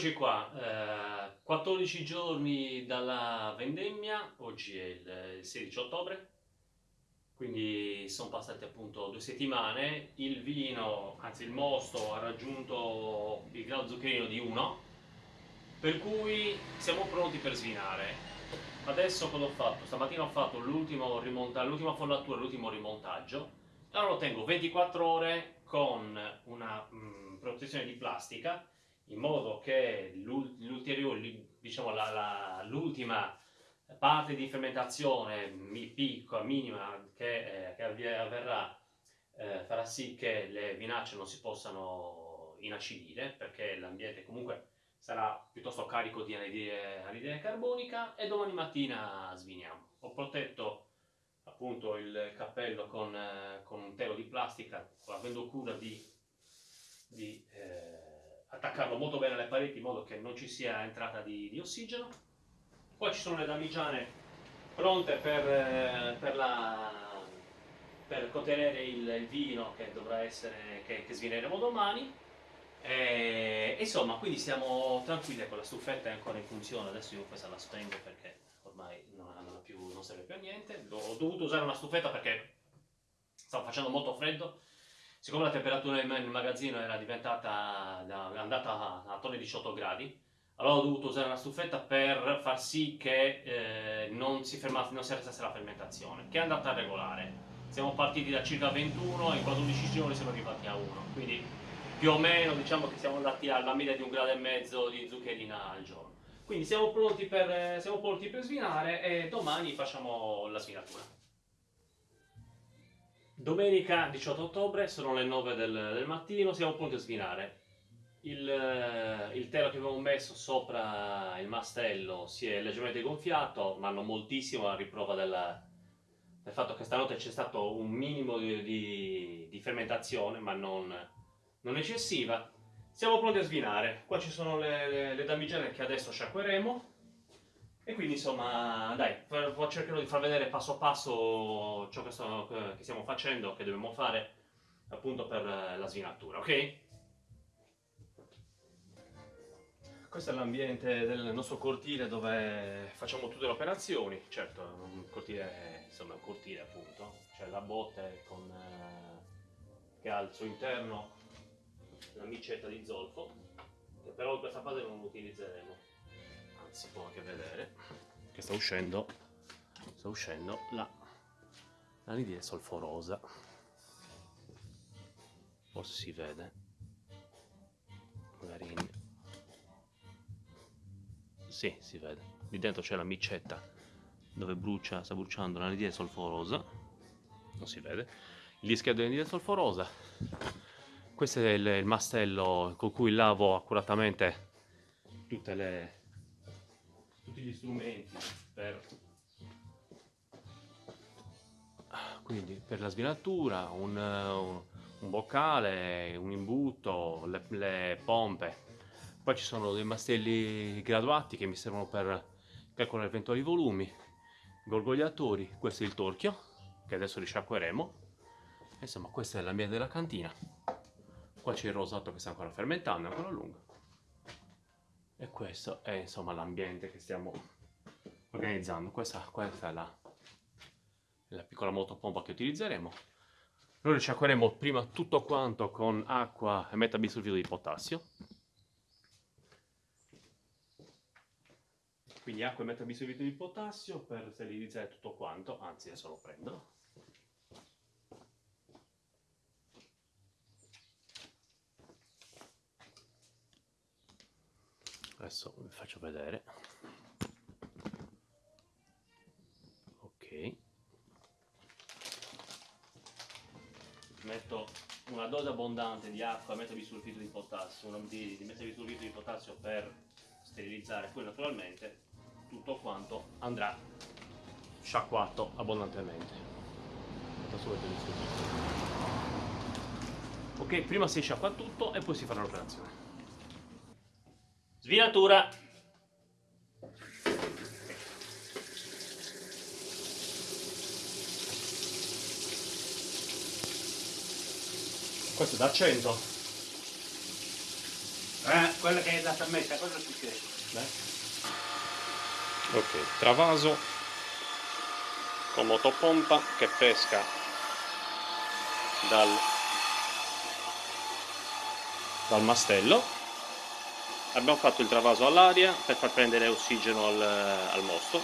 Eccoci qua, eh, 14 giorni dalla vendemmia, oggi è il, il 16 ottobre, quindi sono passate appunto due settimane, il vino, anzi il mosto ha raggiunto il grado zuccherino di 1, per cui siamo pronti per svinare. Adesso cosa ho fatto? Stamattina ho fatto l'ultima follatura, l'ultimo rimontaggio, allora lo tengo 24 ore con una mh, mm, protezione di plastica in modo che diciamo l'ultima parte di fermentazione piccola, minima, che, eh, che avverrà eh, farà sì che le vinacce non si possano inacidire perché l'ambiente comunque sarà piuttosto carico di anidride, anidride carbonica e domani mattina sviniamo. Ho protetto appunto il cappello con, eh, con un telo di plastica avendo cura di, di eh, attaccarlo molto bene alle pareti in modo che non ci sia entrata di, di ossigeno. Poi ci sono le damigiane pronte per, eh, per, la, per contenere il, il, vino che dovrà essere, che, che svineremo domani. E, insomma, quindi siamo tranquilli, ecco la stufetta è ancora in funzione, adesso io questa la spengo perché ormai non, non, più, non serve più a niente. Ho dovuto usare una stufetta perché stava facendo molto freddo siccome la temperatura nel magazzino era diventata andata attorno ai 18 gradi allora ho dovuto usare una stufetta per far sì che eh, non si fermasse, non si arrestasse la fermentazione che è andata regolare. Siamo partiti da circa 21 e in 14 giorni siamo arrivati a 1 quindi più o meno diciamo che siamo andati alla media di un grado e mezzo di zuccherina al giorno. Quindi siamo pronti per, siamo pronti per svinare e domani facciamo la svinatura Domenica 18 ottobre, sono le 9 del, del mattino, siamo pronti a svinare. Il, eh, il, telo che abbiamo messo sopra il mastello si è leggermente gonfiato, ma non moltissimo a riprova del, del fatto che stanotte c'è stato un minimo di, di, di fermentazione, ma non, non, eccessiva. Siamo pronti a svinare. Qua ci sono le, le, le damigiane che adesso sciacqueremo e quindi insomma, dai, cercherò di far vedere passo passo ciò che, sto, che stiamo facendo, che dobbiamo fare appunto per la svinatura, ok? Questo è l'ambiente del nostro cortile dove facciamo tutte le operazioni, certo, un cortile, insomma un cortile appunto, c'è la botte con, eh, che ha al suo interno una micetta di zolfo, che però in questa fase non utilizzeremo si può anche vedere. Che sta uscendo sta uscendo la l'anidride solforosa. Forse si vede. Magari in... sì si vede. Lì dentro c'è la micetta dove brucia sta bruciando l'anidride solforosa. Non si vede. Il dischetto di anidride solforosa. Questo è il, il mastello con cui lavo accuratamente tutte le tutti gli strumenti per, quindi per la svinatura, un, un, un boccale, un imbuto, le, le, pompe. Poi ci sono dei mastelli graduati che mi servono per calcolare eventuali volumi, gorgogliatori, questo è il torchio che adesso risciacqueremo. Insomma questo è l'ambiente della cantina. Qua c'è il rosato che sta ancora fermentando, è ancora lungo e questo è insomma l'ambiente che stiamo organizzando. Questa, questa è la, la piccola motopompa che utilizzeremo. Noi risciacqueremo prima tutto quanto con acqua e metabisulfito di potassio. Quindi acqua e metabisulfito di potassio per sterilizzare tutto quanto. Anzi adesso lo prendo adesso vi faccio vedere. Ok. Metto una dose abbondante di acqua metto bisulfito di potassio di, di metabisulfito di potassio per sterilizzare poi naturalmente tutto quanto andrà sciacquato abbondantemente. Ok prima si sciacqua tutto e poi si farà l'operazione Svinatura. Questo è da 100. Eh. quella che è da messa, cosa succede? Beh. Ok, travaso con motopompa che pesca dal, dal mastello. Abbiamo fatto il travaso all'aria per far prendere ossigeno al, al mosto.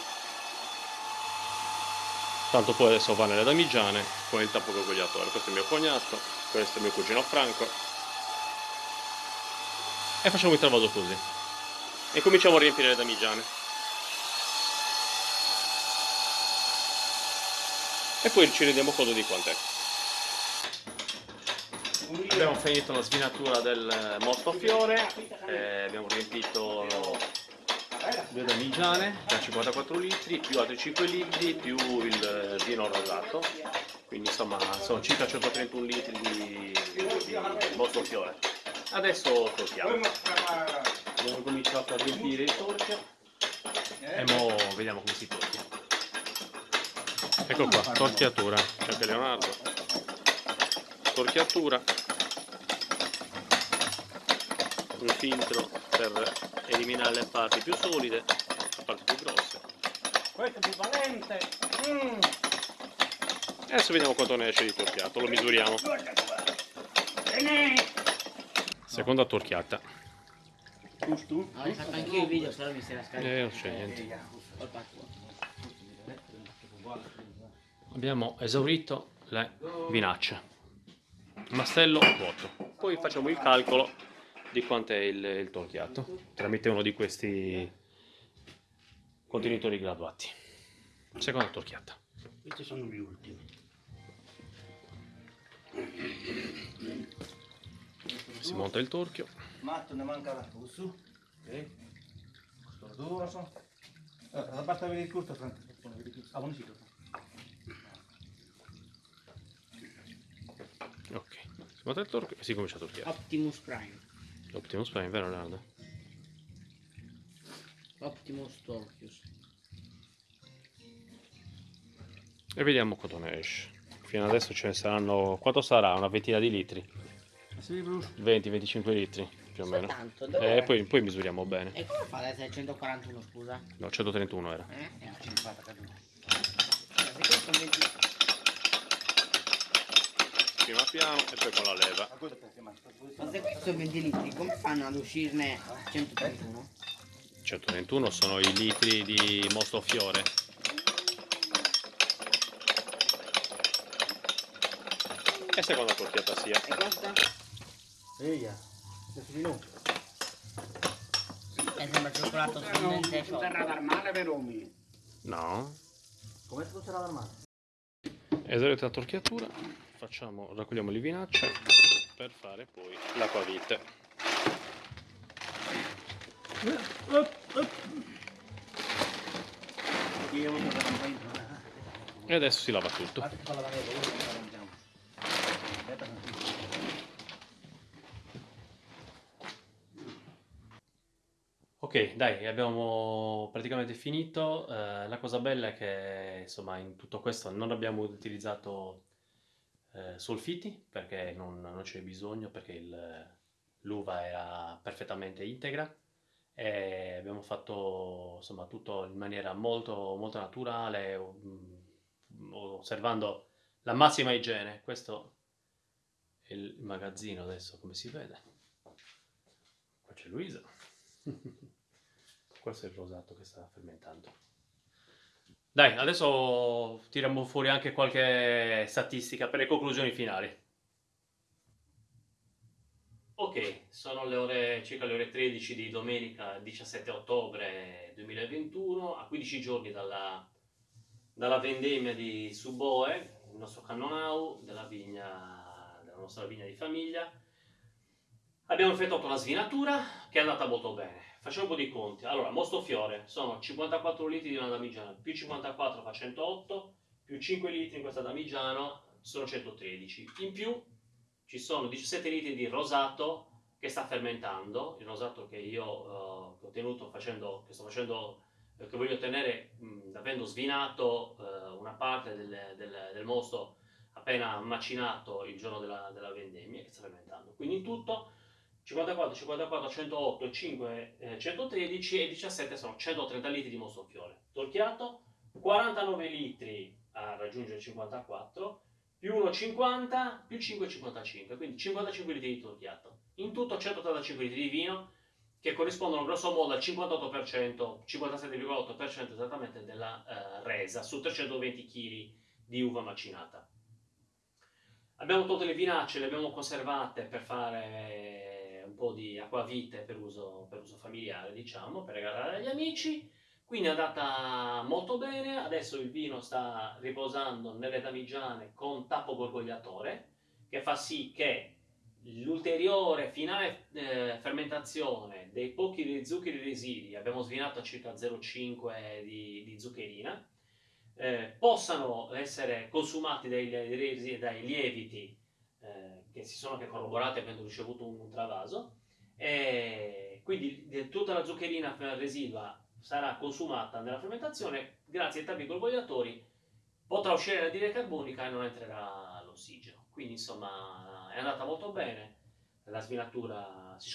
Tanto poi adesso va nelle damigiane con il tappo convogliatore. Questo è mio cognato, questo è mio cugino Franco. E facciamo il travaso così. E cominciamo a riempire le damigiane. e poi ci rendiamo conto di quant'è. Abbiamo finito la svinatura del mostofiore, eh, abbiamo riempito due damigiane da 54 litri, più altri 5 litri, più il vino rosato, quindi insomma sono circa 131 litri di, di mostofiore. Adesso torchiamo. Abbiamo cominciato a riempire il torchio e ora vediamo come si torchia. Ecco qua, torchiatura, c'è anche Leonardo. Torchiatura. Un filtro per eliminare le parti più solide, le parti più grosse. Questo è più valente. Mm. Adesso vediamo quanto ne esce di torchiato, lo misuriamo. Seconda torchiata. Giusto? Anche il video, però mi si era scaricato. Eh, non c'è niente. Abbiamo esaurito le vinacce. Mastello vuoto. Poi facciamo il calcolo di quanto è il, il torchiato tramite uno di questi contenitori graduati. Seconda torchiata. Questi sono gli ultimi. Si monta il torchio. Matto ne manca la fusu. Ok. Eh, basta vedere il curto, Franco. Monta il torchio e si comincia a torchiare. Optimus Prime. Optimus Prime, vero Leonardo? Optimus Torchius. E vediamo quanto ne esce. Fino adesso ce ne saranno... Quanto sarà? Una ventina di litri? Sì, Bruce. 20-25 litri più o meno. E Dove... poi, poi misuriamo bene. E come fa ad essere 141, scusa? No, 131 era. Eh? Eh, 50 caduto. se questo è 20... Prima piano e poi con la leva. Ma se questo è 20 litri, come fanno ad uscirne 131? 131 sono i litri di mosto fiore. E seconda torchiata sia. E questa? Eia. Adesso di nuovo. E sembra cioccolato Non fondente non sarà normale, vero mi? No. Come funziona l'armadio? Esaurita la torchiatura, facciamo, raccogliamo le vinacce per fare poi l'acquavite. E adesso si lava tutto. Ok, dai, abbiamo praticamente finito. Eh, la cosa bella è che, insomma, in tutto questo non abbiamo utilizzato eh, solfiti perché non, non c'è bisogno, perché il- l'uva era perfettamente integra e abbiamo fatto, insomma, tutto in maniera molto, molto naturale, mm, osservando la massima igiene. Questo è il magazzino adesso, come si vede. Qua c'è Luisa. Questo è il rosato che sta fermentando. Dai, adesso tiriamo fuori anche qualche statistica per le conclusioni finali. Ok, sono le ore, circa le ore 13 di domenica 17 ottobre 2021, a 15 giorni dalla, dalla vendemmia di Suboe, il nostro cannonau, della vigna, della nostra vigna di famiglia. Abbiamo effettuato la svinatura che è andata molto bene. Facciamo un po' di conti. Allora, Mosto Fiore sono 54 litri di una damigiana, più 54 fa 108, più 5 litri in questa damigiana sono 113. In più ci sono 17 litri di rosato che sta fermentando, il rosato che io che ho tenuto facendo, che sto facendo, eh, che voglio ottenere avendo svinato eh, una parte del, del- del mosto appena macinato il giorno della, della vendemmia che sta fermentando. Quindi in tutto 54, 54, 108, 5, eh, 113 e 17 sono 130 litri di mostronfiore. Torchiato, 49 litri a raggiungere 54, più 1,50 più 5,55, quindi 55 litri di torchiato. In tutto 185 litri di vino che corrispondono grosso modo al 58%, 57,8% esattamente della eh, resa su 320 kg di uva macinata. Abbiamo tolto le vinacce, le abbiamo conservate per fare po' di acquavite per uso, per uso familiare, diciamo, per regalare agli amici. Quindi è andata molto bene, adesso il vino sta riposando nelle damigiane con tappo gorgogliatore, che fa sì che l'ulteriore finale eh, fermentazione dei pochi zuccheri residui, abbiamo svinato a circa 0,5 di, di zuccherina, eh, possano essere consumati dai, dai, dai lieviti eh, che si sono che corroborati avendo ricevuto un, travaso, e quindi tutta la zuccherina residua sarà consumata nella fermentazione, grazie ai tappi gorgogliatori potrà uscire l'anidride carbonica e non entrerà l'ossigeno. Quindi insomma è andata molto bene, la svinatura si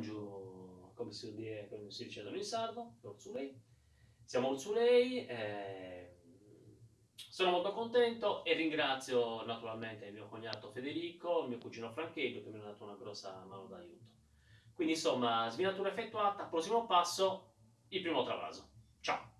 giù, come si, come si dice in sardo, l'orzulei. Siamo l'orzulei, eh, sono molto contento e ringrazio naturalmente mio cognato Federico, mio cugino Francheggio che mi hanno dato una grossa mano d'aiuto. Quindi insomma, svinatura effettuata, prossimo passo, il primo travaso. Ciao!